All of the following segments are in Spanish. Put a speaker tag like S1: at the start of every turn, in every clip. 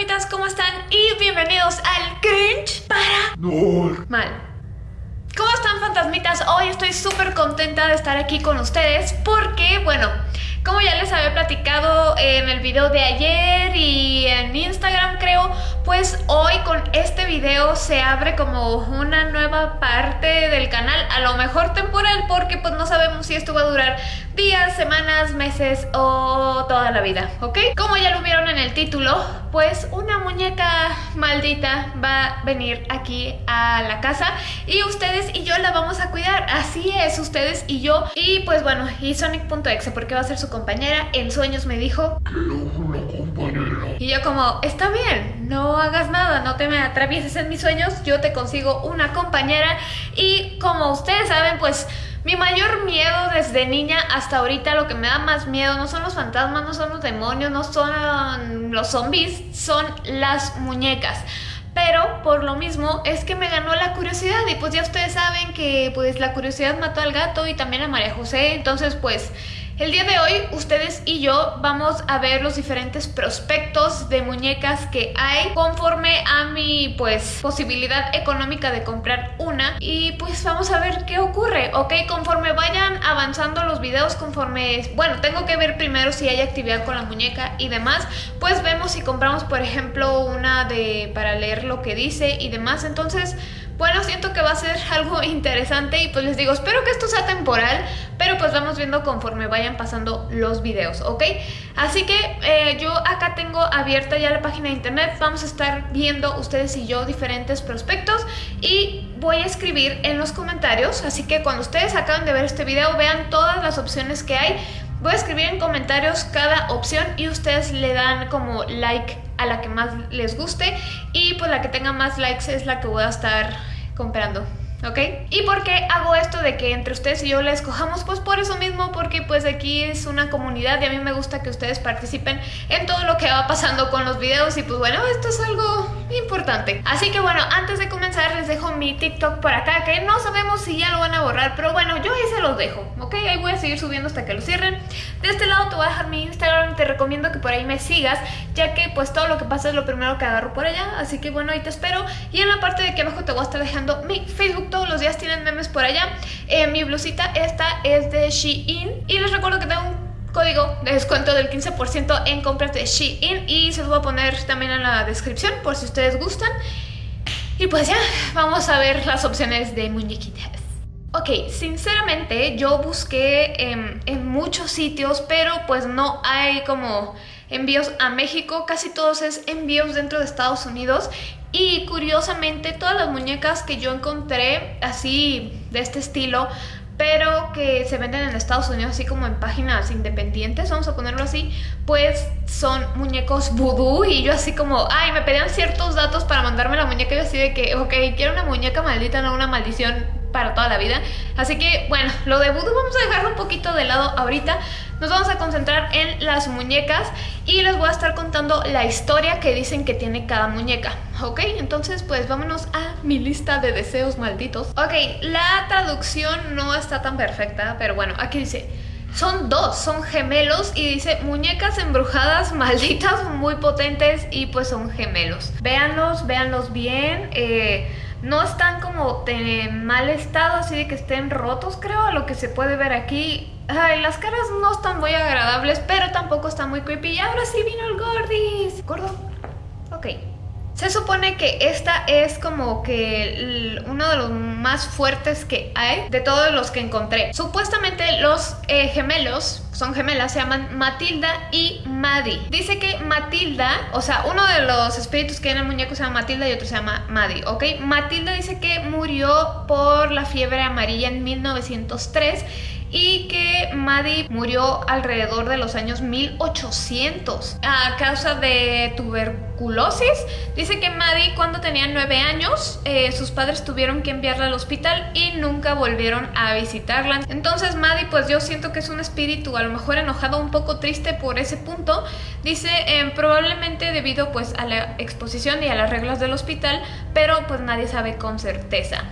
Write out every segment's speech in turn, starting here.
S1: fantasmitas? ¿Cómo están? Y bienvenidos al Cringe para... Mal. ¿Cómo están fantasmitas? Hoy estoy súper contenta de estar aquí con ustedes porque, bueno, como ya les había platicado en el video de ayer y en Instagram creo, pues hoy con este video se abre como una nueva parte del canal, a lo mejor temporal porque pues no sabemos si esto va a durar días, semanas, meses o toda la vida, ¿ok? Como ya lo vieron en el título, pues una muñeca maldita va a venir aquí a la casa y ustedes y yo la vamos a cuidar, así es, ustedes y yo. Y pues bueno, y Sonic.exe porque va a ser su compañera, en sueños me dijo. Y yo como, está bien, no hagas nada, no te me atravieses en mis sueños, yo te consigo una compañera y como ustedes saben pues mi mayor miedo desde niña hasta ahorita, lo que me da más miedo no son los fantasmas, no son los demonios, no son los zombies, son las muñecas. Pero por lo mismo es que me ganó la curiosidad y pues ya ustedes saben que pues la curiosidad mató al gato y también a María José, entonces pues el día de hoy ustedes y yo vamos a ver los diferentes prospectos de muñecas que hay conforme a mi pues posibilidad económica de comprar una y pues vamos a ver qué ocurre, ¿ok? Conforme vayan avanzando los videos, conforme, bueno, tengo que ver primero si hay actividad con la muñeca y demás, pues vemos si compramos por ejemplo una de para leer lo que dice y demás, entonces bueno, siento que va a ser algo interesante y pues les digo, espero que esto sea temporal, pero pues vamos viendo conforme vayan pasando los videos, ¿ok? Así que eh, yo acá tengo abierta ya la página de internet, vamos a estar viendo ustedes y yo diferentes prospectos y voy a escribir en los comentarios, así que cuando ustedes acaben de ver este video vean todas las opciones que hay, voy a escribir en comentarios cada opción y ustedes le dan como like a la que más les guste y pues la que tenga más likes es la que voy a estar comprando. ¿Ok? ¿Y por qué hago esto de que entre ustedes y yo la escojamos? Pues por eso mismo, porque pues aquí es una comunidad y a mí me gusta que ustedes participen en todo lo que va pasando con los videos y pues bueno, esto es algo importante. Así que bueno, antes de comenzar les dejo mi TikTok por acá, que no sabemos si ya lo van a borrar, pero bueno, yo ahí se los dejo, ¿ok? Ahí voy a seguir subiendo hasta que lo cierren. De este lado te voy a dejar mi Instagram, te recomiendo que por ahí me sigas, ya que pues todo lo que pasa es lo primero que agarro por allá, así que bueno, ahí te espero. Y en la parte de aquí abajo te voy a estar dejando mi Facebook todos los días tienen memes por allá. Eh, mi blusita esta es de Shein y les recuerdo que tengo un código de descuento del 15% en compras de Shein y se los voy a poner también en la descripción por si ustedes gustan. Y pues ya, vamos a ver las opciones de muñequitas. Ok, sinceramente yo busqué en, en muchos sitios, pero pues no hay como envíos a México, casi todos es envíos dentro de Estados Unidos y curiosamente todas las muñecas que yo encontré así de este estilo pero que se venden en Estados Unidos así como en páginas independientes, vamos a ponerlo así, pues son muñecos vudú. Y yo así como, ay, me pedían ciertos datos para mandarme la muñeca y yo así de que, ok, quiero una muñeca maldita, no una maldición para toda la vida. Así que, bueno, lo de vamos a dejarlo un poquito de lado ahorita. Nos vamos a concentrar en las muñecas y les voy a estar contando la historia que dicen que tiene cada muñeca, ¿ok? Entonces pues vámonos a mi lista de deseos malditos. Ok, la traducción no está tan perfecta, pero bueno, aquí dice... Son dos, son gemelos y dice muñecas embrujadas malditas muy potentes y pues son gemelos. Véanlos, véanlos bien. Eh, no están como en mal estado, así de que estén rotos creo, lo que se puede ver aquí Ay, las caras no están muy agradables, pero tampoco están muy creepy. Y ahora sí vino el Gordis. ¿Gordo? Ok. Se supone que esta es como que uno de los más fuertes que hay de todos los que encontré. Supuestamente los eh, gemelos, son gemelas, se llaman Matilda y Maddie. Dice que Matilda, o sea, uno de los espíritus que hay en el muñeco se llama Matilda y otro se llama Maddie, ¿ok? Matilda dice que murió por la fiebre amarilla en 1903 y que Maddie murió alrededor de los años 1800 a causa de tuberculosis. Dice que Maddie cuando tenía 9 años eh, sus padres tuvieron que enviarla al hospital y nunca volvieron a visitarla. Entonces Maddie pues yo siento que es un espíritu a lo mejor enojado, un poco triste por ese punto. Dice eh, probablemente debido pues a la exposición y a las reglas del hospital, pero pues nadie sabe con certeza.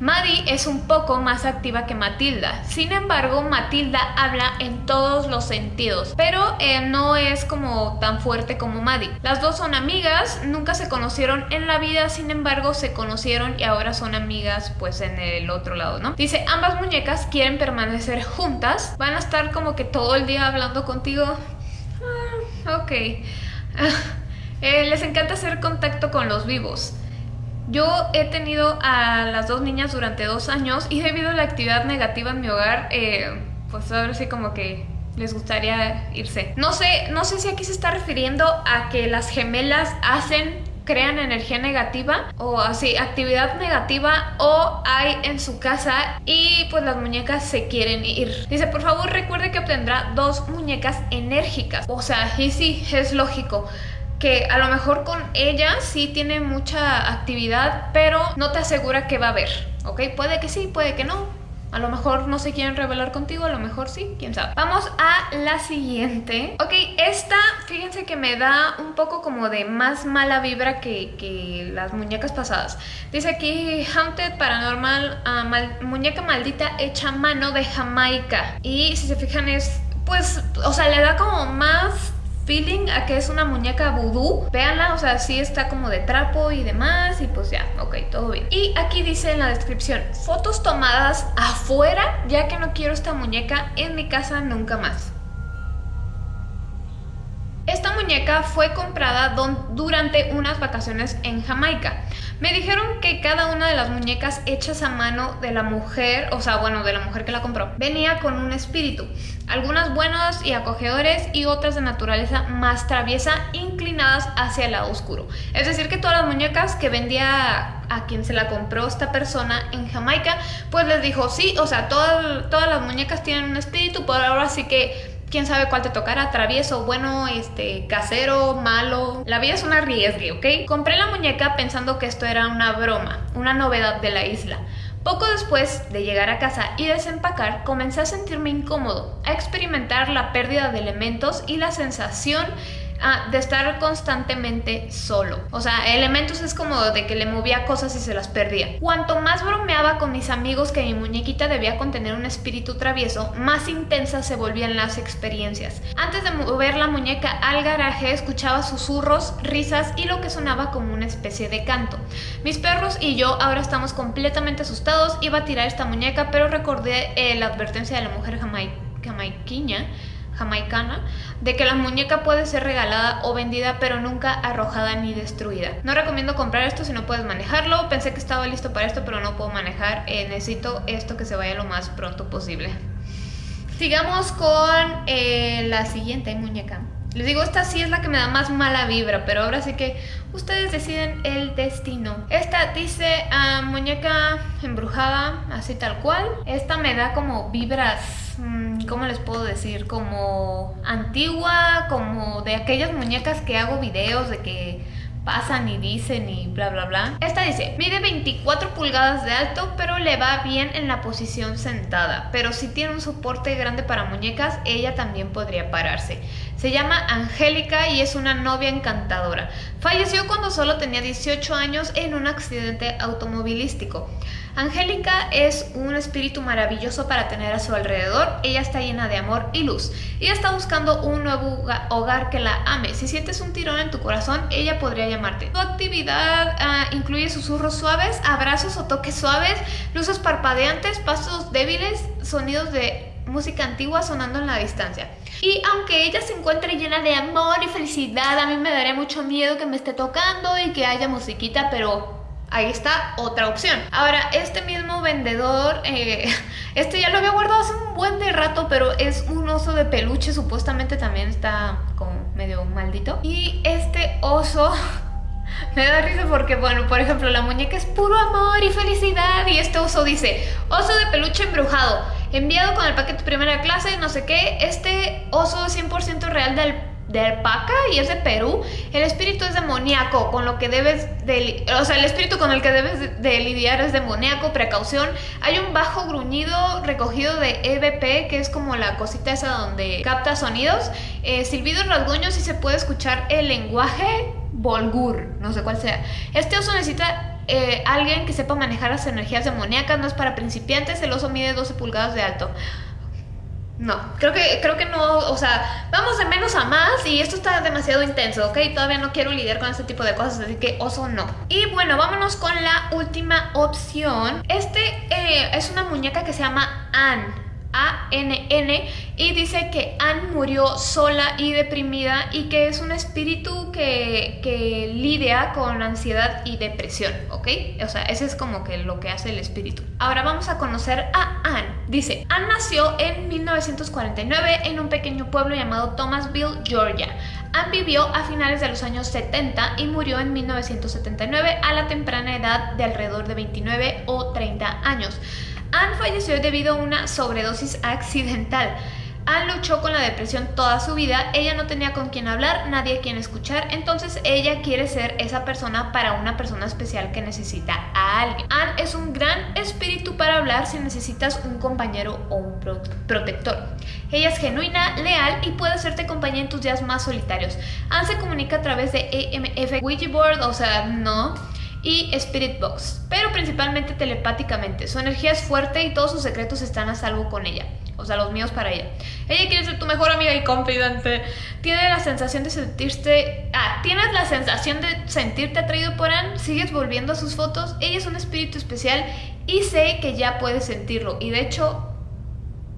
S1: Maddie es un poco más activa que Matilda. Sin embargo, Matilda habla en todos los sentidos, pero no es como tan fuerte como Maddie. Las dos son amigas, nunca se conocieron en la vida, sin embargo se conocieron y ahora son amigas pues en el otro lado, ¿no? Dice, ambas muñecas quieren permanecer juntas, van a estar como que todo el día hablando contigo. Ah, ok. Eh, les encanta hacer contacto con los vivos. Yo he tenido a las dos niñas durante dos años y debido a la actividad negativa en mi hogar, eh, pues ahora sí como que les gustaría irse. No sé, no sé si aquí se está refiriendo a que las gemelas hacen crean energía negativa o así actividad negativa o hay en su casa y pues las muñecas se quieren ir. Dice, por favor recuerde que obtendrá dos muñecas enérgicas. O sea, y sí, es lógico que a lo mejor con ella sí tiene mucha actividad, pero no te asegura que va a haber, ¿ok? Puede que sí, puede que no. A lo mejor no se quieren revelar contigo, a lo mejor sí, quién sabe. Vamos a la siguiente. Ok, esta, fíjense que me da un poco como de más mala vibra que, las muñecas pasadas. Dice aquí, Haunted Paranormal, uh, muñeca maldita hecha mano de Jamaica. Y si se fijan es, pues, o sea, le da como más feeling a que es una muñeca vudú. Véanla, o sea, sí está como de trapo y demás y pues ya, ok, todo bien. Y aquí dice en la descripción, fotos tomadas afuera, ya que no quiero esta muñeca en mi casa nunca más. Muñeca fue comprada durante unas vacaciones en Jamaica. Me dijeron que cada una de las muñecas hechas a mano de la mujer, o sea, bueno, de la mujer que la compró, venía con un espíritu. Algunas buenas y acogedores y otras de naturaleza más traviesa, inclinadas hacia el lado oscuro. Es decir, que todas las muñecas que vendía a quien se la compró esta persona en Jamaica, pues les dijo, sí, o sea, todas, todas las muñecas tienen un espíritu, por ahora sí que quién sabe cuál te tocará, travieso, bueno, este, casero, malo. La vida es una riesgue, ¿ok? Compré la muñeca pensando que esto era una broma, una novedad de la isla. Poco después de llegar a casa y desempacar, comencé a sentirme incómodo, a experimentar la pérdida de elementos y la sensación Ah, de estar constantemente solo. O sea, elementos es como de que le movía cosas y se las perdía. Cuanto más bromeaba con mis amigos que mi muñequita debía contener un espíritu travieso, más intensas se volvían las experiencias. Antes de mover la muñeca al garaje, escuchaba susurros, risas y lo que sonaba como una especie de canto. Mis perros y yo ahora estamos completamente asustados. Iba a tirar esta muñeca, pero recordé eh, la advertencia de la mujer jamaiquiña jamaicana de que la muñeca puede ser regalada o vendida pero nunca arrojada ni destruida. No recomiendo comprar esto si no puedes manejarlo. Pensé que estaba listo para esto pero no puedo manejar. Eh, necesito esto que se vaya lo más pronto posible. Sigamos con eh, la siguiente muñeca. Les digo, esta sí es la que me da más mala vibra, pero ahora sí que ustedes deciden el destino. Esta dice ah, muñeca embrujada, así tal cual. Esta me da como vibras Mm, ¿cómo les puedo decir? Como antigua, como de aquellas muñecas que hago videos de que pasan y dicen y bla bla bla. Esta dice, mide 24 pulgadas de alto, pero le va bien en la posición sentada. Pero si tiene un soporte grande para muñecas, ella también podría pararse. Se llama Angélica y es una novia encantadora. Falleció cuando solo tenía 18 años en un accidente automovilístico. Angélica es un espíritu maravilloso para tener a su alrededor. Ella está llena de amor y luz. Y está buscando un nuevo hogar que la ame. Si sientes un tirón en tu corazón, ella podría llamarte. Tu actividad ah, incluye susurros suaves, abrazos o toques suaves, luces parpadeantes, pasos débiles, sonidos de música antigua sonando en la distancia. Y aunque ella se encuentre llena de amor y felicidad, a mí me daría mucho miedo que me esté tocando y que haya musiquita, pero Ahí está otra opción. Ahora, este mismo vendedor, eh, este ya lo había guardado hace un buen de rato, pero es un oso de peluche, supuestamente también está como medio maldito. Y este oso me da risa porque, bueno, por ejemplo, la muñeca es puro amor y felicidad y este oso dice, oso de peluche embrujado, enviado con el paquete primera clase, no sé qué, este oso 100% real del de alpaca y es de Perú, el espíritu es demoníaco, con lo que debes de, o sea, el espíritu con el que debes de lidiar es demoníaco, precaución. Hay un bajo gruñido recogido de EVP, que es como la cosita esa donde capta sonidos, eh, silbidos, rasguños y se puede escuchar el lenguaje volgur, no sé cuál sea. Este oso necesita eh, alguien que sepa manejar las energías demoníacas, no es para principiantes, el oso mide 12 pulgadas de alto. No, creo que, creo que no, o sea, vamos de menos a más y esto está demasiado intenso, ¿ok? Todavía no quiero lidiar con este tipo de cosas, así que oso no. Y bueno, vámonos con la última opción. Este eh, es una muñeca que se llama Anne. A-N-N y dice que Anne murió sola y deprimida y que es un espíritu que, que lidia con ansiedad y depresión, ¿ok? O sea, ese es como que lo que hace el espíritu. Ahora vamos a conocer a Anne. Dice, Anne nació en 1949 en un pequeño pueblo llamado Thomasville, Georgia. Anne vivió a finales de los años 70 y murió en 1979 a la temprana edad de alrededor de 29 o 30 años. Anne falleció debido a una sobredosis accidental. Anne luchó con la depresión toda su vida, ella no tenía con quién hablar, nadie a quien escuchar, entonces ella quiere ser esa persona para una persona especial que necesita a alguien. Anne es un gran espíritu para hablar si necesitas un compañero o un protector. Ella es genuina, leal y puede hacerte compañía en tus días más solitarios. Anne se comunica a través de EMF Ouija o sea, no y Spirit Box, pero principalmente telepáticamente. Su energía es fuerte y todos sus secretos están a salvo con ella. O sea, los míos para ella. Ella quiere ser tu mejor amiga y confidente. Tiene la sensación de sentirte... Ah, tienes la sensación de sentirte atraído por Anne. Sigues volviendo a sus fotos. Ella es un espíritu especial y sé que ya puedes sentirlo. Y de hecho...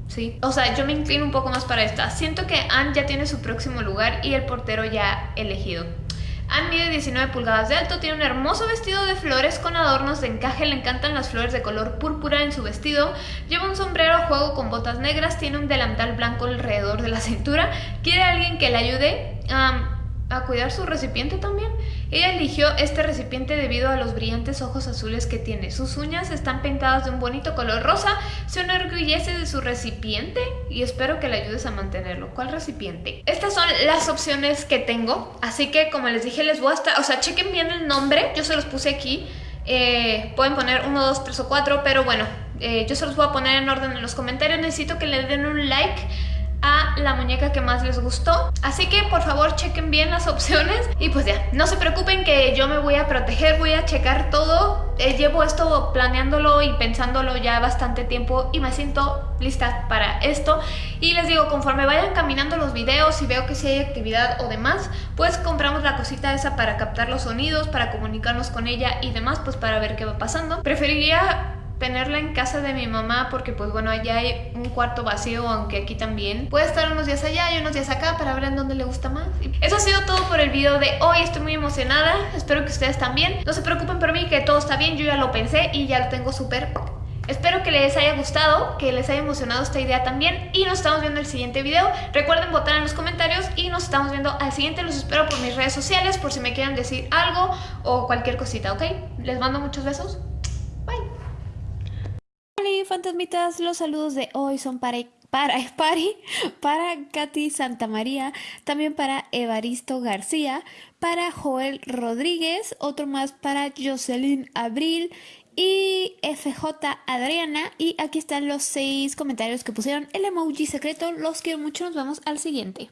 S1: Sí, o sea, yo me inclino un poco más para esta. Siento que Anne ya tiene su próximo lugar y el portero ya elegido. Anne mide 19 pulgadas de alto, tiene un hermoso vestido de flores con adornos de encaje, le encantan las flores de color púrpura en su vestido, lleva un sombrero a juego con botas negras, tiene un delantal blanco alrededor de la cintura, quiere alguien que le ayude a cuidar su recipiente también. Ella eligió este recipiente debido a los brillantes ojos azules que tiene. Sus uñas están pintadas de un bonito color rosa. Se enorgullece de su recipiente y espero que le ayudes a mantenerlo. ¿Cuál recipiente? Estas son las opciones que tengo. Así que como les dije, les voy a estar... O sea, chequen bien el nombre. Yo se los puse aquí. Eh, pueden poner 1, 2, 3 o 4, pero bueno, eh, yo se los voy a poner en orden en los comentarios. Necesito que le den un like a la muñeca que más les gustó. Así que por favor chequen bien las opciones y pues ya, no se preocupen que yo me voy a proteger, voy a checar todo. Eh, llevo esto planeándolo y pensándolo ya bastante tiempo y me siento lista para esto. Y les digo, conforme vayan caminando los videos y veo que si hay actividad o demás, pues compramos la cosita esa para captar los sonidos, para comunicarnos con ella y demás, pues para ver qué va pasando. Preferiría tenerla en casa de mi mamá porque pues bueno allá hay un cuarto vacío aunque aquí también puede estar unos días allá y unos días acá para ver en dónde le gusta más. Eso ha sido todo por el video de hoy. Estoy muy emocionada. Espero que ustedes también. No se preocupen por mí que todo está bien. Yo ya lo pensé y ya lo tengo súper. Espero que les haya gustado, que les haya emocionado esta idea también. Y nos estamos viendo en el siguiente video. Recuerden votar en los comentarios y nos estamos viendo al siguiente. Los espero por mis redes sociales por si me quieren decir algo o cualquier cosita, ¿ok? Les mando muchos besos fantasmitas, los saludos de hoy son para para, para Katy Santamaría, también para Evaristo García, para Joel Rodríguez, otro más para Jocelyn Abril y FJ Adriana. Y aquí están los seis comentarios que pusieron el emoji secreto. Los quiero mucho, nos vemos al siguiente.